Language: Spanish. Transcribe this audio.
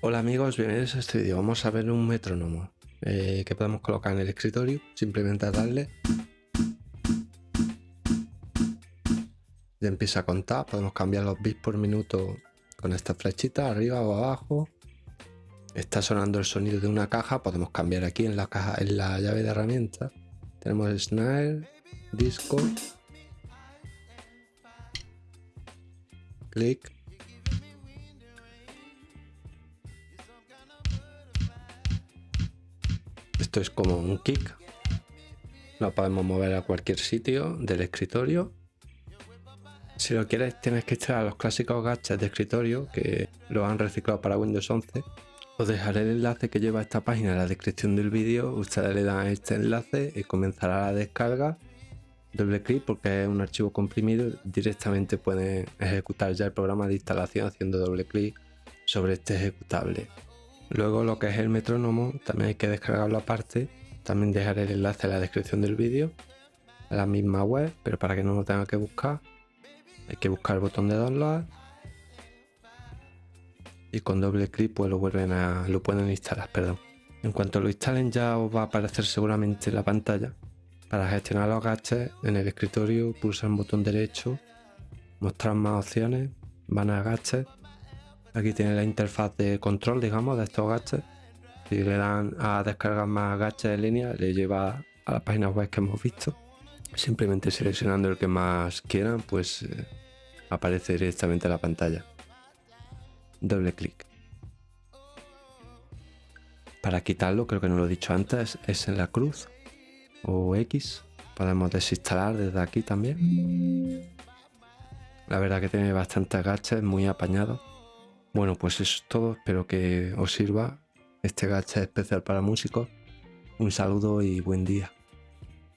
Hola amigos, bienvenidos a este vídeo. Vamos a ver un metrónomo eh, que podemos colocar en el escritorio. Simplemente darle. Ya empieza a contar. Podemos cambiar los bits por minuto con esta flechita arriba o abajo. Está sonando el sonido de una caja. Podemos cambiar aquí en la caja, en la llave de herramientas. Tenemos snare, disco, click Es como un kick. Lo podemos mover a cualquier sitio del escritorio. Si lo quieres tienes que extraer los clásicos gadgets de escritorio que lo han reciclado para Windows 11. Os dejaré el enlace que lleva esta página en la descripción del vídeo. Ustedes le dan este enlace y comenzará la descarga. Doble clic porque es un archivo comprimido. Directamente pueden ejecutar ya el programa de instalación haciendo doble clic sobre este ejecutable. Luego lo que es el metrónomo también hay que descargarlo aparte. También dejaré el enlace en la descripción del vídeo. A la misma web, pero para que no lo tenga que buscar. Hay que buscar el botón de download. Y con doble clic pues lo vuelven a. lo pueden instalar, perdón. En cuanto lo instalen ya os va a aparecer seguramente la pantalla. Para gestionar los gadgets en el escritorio pulsar el botón derecho, mostrar más opciones, van a gadgets Aquí tiene la interfaz de control, digamos, de estos gadgets. Si le dan a descargar más gadgets en línea, le lleva a las páginas web que hemos visto. Simplemente seleccionando el que más quieran, pues eh, aparece directamente en la pantalla. Doble clic. Para quitarlo, creo que no lo he dicho antes, es en la cruz o X. Podemos desinstalar desde aquí también. La verdad que tiene bastantes gadgets, muy apañado. Bueno, pues eso es todo. Espero que os sirva este gacha especial para músicos. Un saludo y buen día.